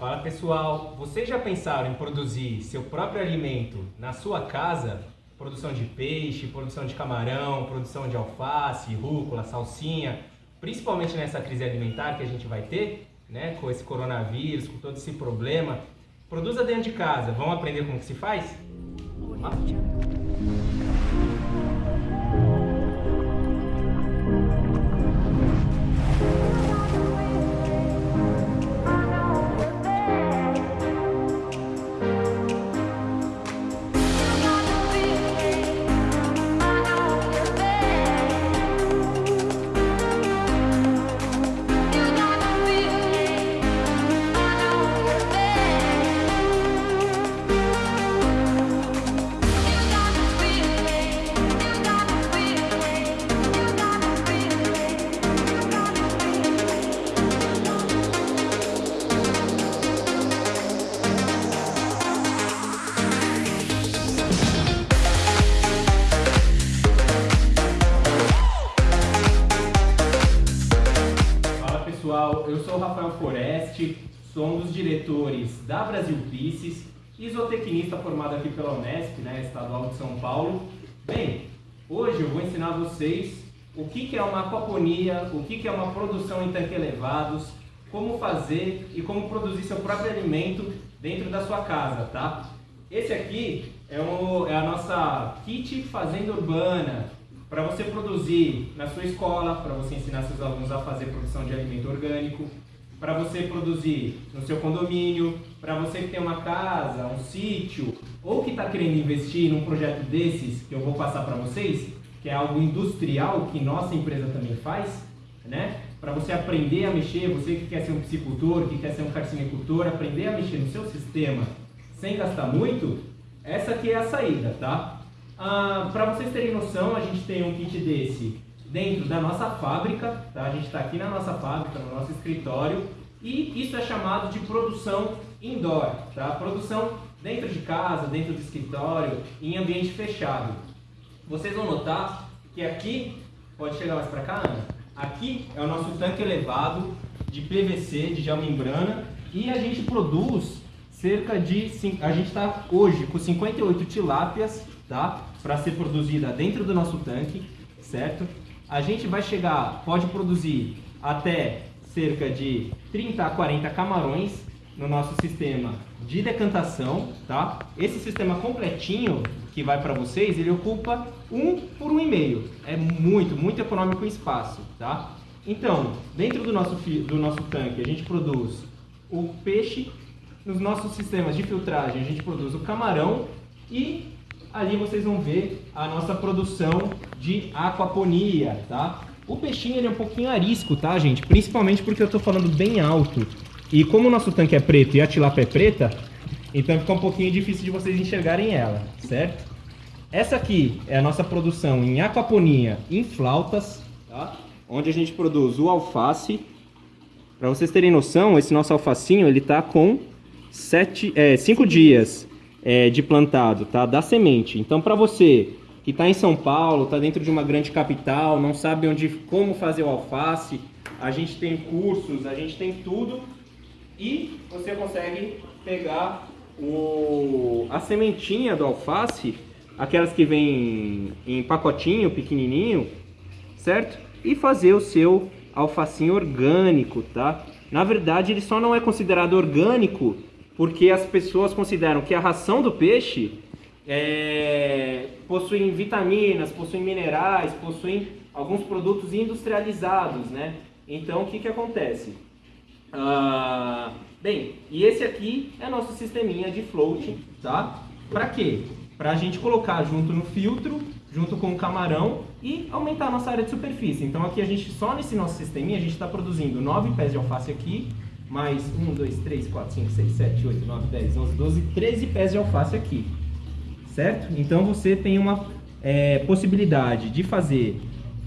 Fala pessoal, vocês já pensaram em produzir seu próprio alimento na sua casa? Produção de peixe, produção de camarão, produção de alface, rúcula, salsinha, principalmente nessa crise alimentar que a gente vai ter, né, com esse coronavírus, com todo esse problema. Produza dentro de casa. Vamos aprender como que se faz? Vamos lá? Um dos diretores da Brasil Pisces, isotecnista formado aqui pela Unesp, né, Estadual de São Paulo. Bem, hoje eu vou ensinar vocês o que, que é uma aquaponia, o que, que é uma produção em tanque elevados, como fazer e como produzir seu próprio alimento dentro da sua casa, tá? Esse aqui é, o, é a nossa kit fazenda urbana, para você produzir na sua escola, para você ensinar seus alunos a fazer produção de alimento orgânico, para você produzir no seu condomínio, para você que tem uma casa, um sítio, ou que está querendo investir num projeto desses que eu vou passar para vocês, que é algo industrial que nossa empresa também faz, né? Para você aprender a mexer, você que quer ser um piscicultor, que quer ser um carcinicultor, aprender a mexer no seu sistema sem gastar muito, essa aqui é a saída, tá? Ah, para vocês terem noção, a gente tem um kit desse dentro da nossa fábrica, tá? A gente está aqui na nossa fábrica, no nosso escritório, e isso é chamado de produção indoor, tá? Produção dentro de casa, dentro do escritório, em ambiente fechado. Vocês vão notar que aqui, pode chegar mais para cá, Ana? Aqui é o nosso tanque elevado de PVC, de geomembrana, e a gente produz cerca de, a gente está hoje com 58 tilápias, tá? Para ser produzida dentro do nosso tanque, certo? A gente vai chegar, pode produzir até cerca de 30 a 40 camarões no nosso sistema de decantação, tá? Esse sistema completinho que vai para vocês, ele ocupa um por um e meio. É muito, muito econômico em espaço, tá? Então, dentro do nosso, do nosso tanque, a gente produz o peixe, nos nossos sistemas de filtragem, a gente produz o camarão e ali vocês vão ver a nossa produção de aquaponia, tá? O peixinho ele é um pouquinho arisco, tá, gente? Principalmente porque eu tô falando bem alto. E como o nosso tanque é preto e a tilápia é preta, então fica um pouquinho difícil de vocês enxergarem ela, certo? Essa aqui é a nossa produção em aquaponia em flautas, tá? Onde a gente produz o alface. Para vocês terem noção, esse nosso alfacinho ele tá com sete, é, cinco dias é, de plantado, tá? Da semente. Então, para você que está em São Paulo, está dentro de uma grande capital, não sabe onde, como fazer o alface, a gente tem cursos, a gente tem tudo e você consegue pegar o, a sementinha do alface, aquelas que vêm em pacotinho pequenininho, certo? E fazer o seu alfacinho orgânico, tá? Na verdade, ele só não é considerado orgânico porque as pessoas consideram que a ração do peixe é, possui vitaminas, possui minerais, possui alguns produtos industrializados, né? Então, o que que acontece? Ah, bem, e esse aqui é nosso sisteminha de floating, tá? Para quê? Para a gente colocar junto no filtro, junto com o camarão e aumentar a nossa área de superfície. Então aqui a gente, só nesse nosso sisteminha, a gente está produzindo 9 pés de alface aqui, mais 1, 2, 3, 4, 5, 6, 7, 8, 9, 10, 11, 12, 13 pés de alface aqui. Certo? Então você tem uma é, possibilidade de fazer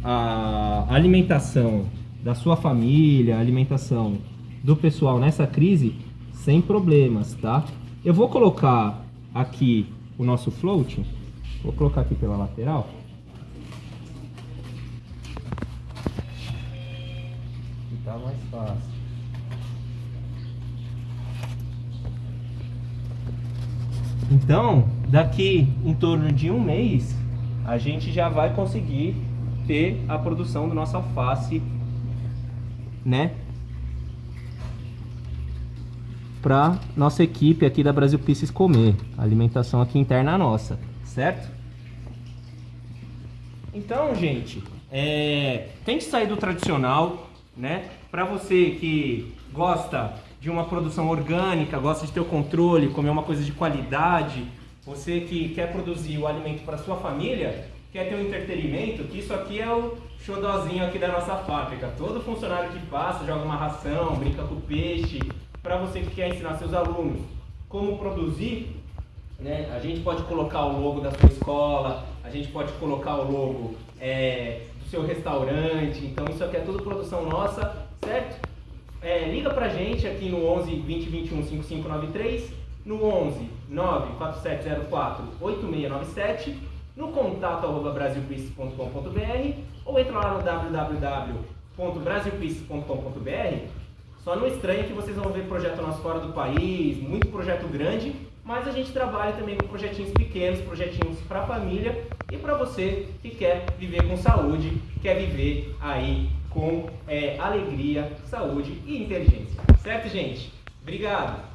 a alimentação da sua família, a alimentação do pessoal nessa crise sem problemas, tá? Eu vou colocar aqui o nosso floating, vou colocar aqui pela lateral. Tá mais fácil. Então, daqui em torno de um mês, a gente já vai conseguir ter a produção do nosso alface, né? Para nossa equipe aqui da Brasil Pieces comer. Alimentação aqui interna nossa, certo? Então, gente, é, tem que sair do tradicional, né? Para você que gosta de uma produção orgânica, gosta de ter o controle, comer uma coisa de qualidade, você que quer produzir o alimento para sua família, quer ter um entretenimento, que isso aqui é o xodózinho aqui da nossa fábrica. Todo funcionário que passa, joga uma ração, brinca com peixe, para você que quer ensinar seus alunos como produzir, né? A gente pode colocar o logo da sua escola, a gente pode colocar o logo é, do seu restaurante, então isso aqui é tudo produção nossa, certo? Pra gente aqui no 11 20 21 5593, no 11 94704 8697, no contato arroba brasilpieces.com.br ou entra lá no www.brasilpieces.com.br. Só não estranha que vocês vão ver projeto nosso fora do país, muito projeto grande, mas a gente trabalha também com projetinhos pequenos, projetinhos para família e para você que quer viver com saúde, quer viver aí com é, alegria, saúde e inteligência. Certo, gente? Obrigado!